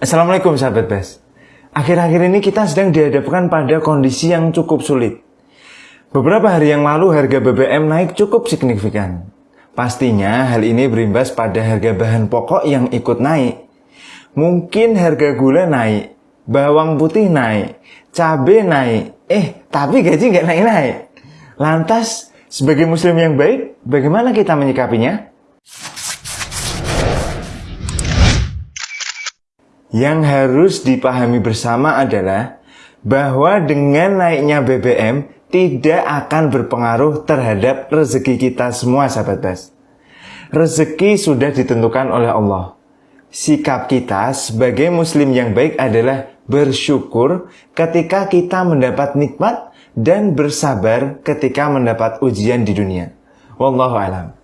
Assalamualaikum sahabat Bes. Akhir-akhir ini kita sedang dihadapkan pada kondisi yang cukup sulit. Beberapa hari yang lalu harga BBM naik cukup signifikan. Pastinya hal ini berimbas pada harga bahan pokok yang ikut naik. Mungkin harga gula naik, bawang putih naik, cabai naik, eh tapi gaji nggak naik-naik. Lantas, sebagai muslim yang baik, bagaimana kita menyikapinya? Yang harus dipahami bersama adalah bahwa dengan naiknya BBM tidak akan berpengaruh terhadap rezeki kita semua sahabat bas. Rezeki sudah ditentukan oleh Allah. Sikap kita sebagai muslim yang baik adalah bersyukur ketika kita mendapat nikmat dan bersabar ketika mendapat ujian di dunia. Wallahu alam.